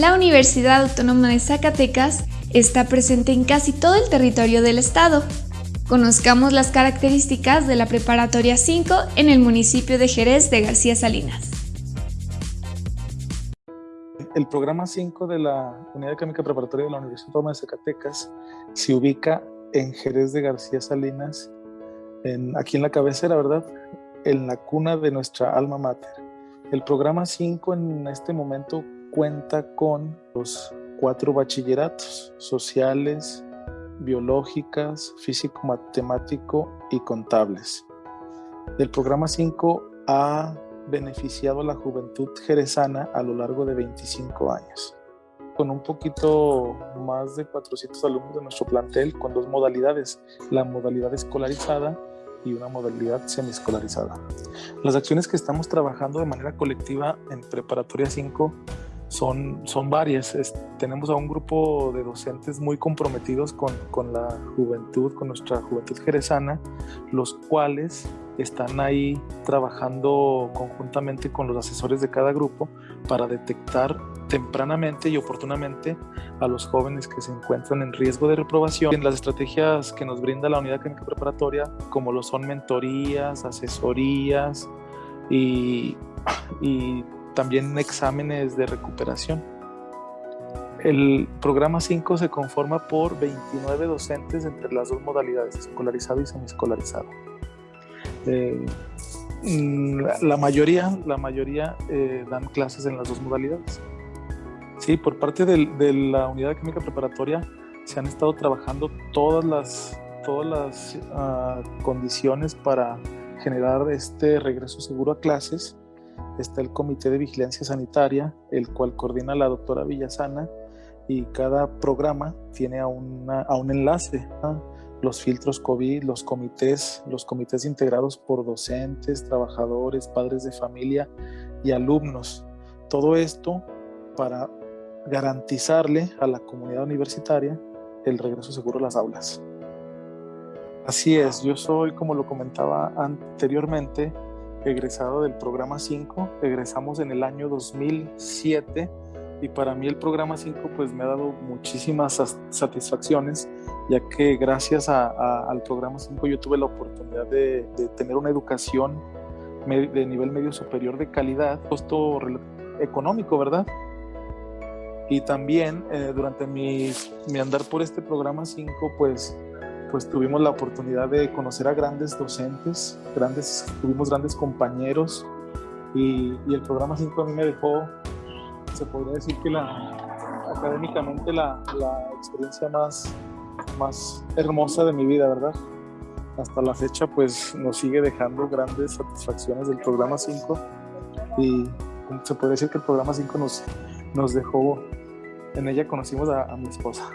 La Universidad Autónoma de Zacatecas está presente en casi todo el territorio del estado. Conozcamos las características de la Preparatoria 5 en el municipio de Jerez de García Salinas. El programa 5 de la Unidad Académica Preparatoria de la Universidad Autónoma de Zacatecas se ubica en Jerez de García Salinas, aquí en la cabecera, ¿verdad? En la cuna de nuestra alma mater. El programa 5 en este momento cuenta con los cuatro bachilleratos sociales, biológicas, físico-matemático y contables. El programa 5 ha beneficiado a la juventud jerezana a lo largo de 25 años. Con un poquito más de 400 alumnos de nuestro plantel, con dos modalidades, la modalidad escolarizada y una modalidad semiescolarizada. Las acciones que estamos trabajando de manera colectiva en Preparatoria 5 son, son varias. tenemos a un grupo de docentes muy comprometidos con, con, la juventud, con nuestra juventud jerezana, los cuales están ahí trabajando conjuntamente con los asesores de cada grupo para detectar tempranamente y oportunamente a los jóvenes que se encuentran en riesgo de reprobación. En las estrategias que nos brinda la unidad académica preparatoria, como lo son mentorías, asesorías y también exámenes de recuperación. El programa 5 se conforma por 29 docentes entre las dos modalidades, escolarizado y semiescolarizado. Eh, mm, la mayoría, la mayoría eh, dan clases en las dos modalidades. Sí, por parte de, la unidad química preparatoria se han estado trabajando todas las, todas las ah, condiciones para generar este regreso seguro a clases está el Comité de Vigilancia Sanitaria, el cual coordina la doctora Villasana y cada programa tiene a, a un enlace. Los filtros COVID, los comités, los comités integrados por docentes, trabajadores, padres de familia y alumnos. Todo esto para garantizarle a la comunidad universitaria el regreso seguro a las aulas. Así es, yo soy, como lo comentaba anteriormente, egresado del programa 5, egresamos en el año 2007 y para mí el programa 5 pues me ha dado muchísimas satisfacciones ya que gracias al programa 5 yo tuve la oportunidad de, tener una educación de nivel medio superior de calidad, costo económico, ¿verdad? Y también eh, durante mi, mi andar por este programa 5 pues pues tuvimos la oportunidad de conocer a grandes docentes, grandes, tuvimos grandes compañeros y, el programa 5 a mí me dejó, se podría decir que la, académicamente la, experiencia más, más hermosa de mi vida, ¿verdad? Hasta la fecha pues nos sigue dejando grandes satisfacciones del programa 5 y se puede decir que el programa 5 nos, nos dejó, en ella conocimos a mi esposa.